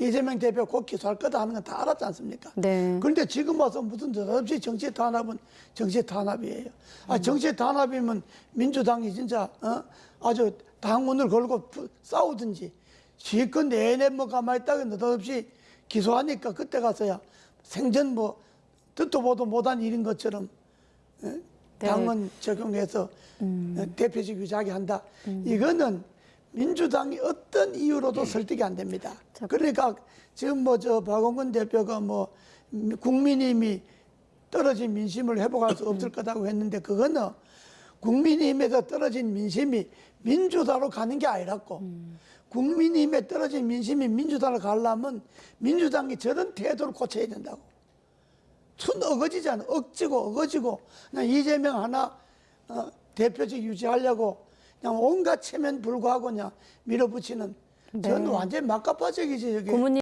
이재명 대표 곧 기소할 거다 하는 건 다 알았지 않습니까? 네. 그런데 지금 와서 무슨 없이 정치 탄압은 정치 탄압이에요. 아 정치 탄압이면 민주당이 진짜 어? 아주 당원을 걸고 부- 싸우든지 실컷 내내 뭐 가만히 있다가 느닷없이 기소하니까 그때 가서야 생전 뭐 듣도 보도 못한 일인 것처럼 어? 네. 당원 적용해서 어, 대표직 유지하게 한다. 이거는 민주당이 어떤 이유로도 설득이 안 됩니다. 자, 그러니까 지금 뭐 저 박원근 대표가 뭐 국민의힘이 떨어진 민심을 회복할 수 없을 거다고 했는데 그거는 국민의힘에서 떨어진 민심이 민주당으로 가는 게 아니랐고 국민의힘에 떨어진 민심이 민주당으로 가려면 민주당이 저런 태도를 고쳐야 된다고. 춘 어거지잖아. 억지고 어거지고 그냥 이재명 하나 어, 대표직 유지하려고 그냥 온갖 체면 불구하고 그냥 밀어붙이는. 저는 완전히 막가파적이지 저게. 고모님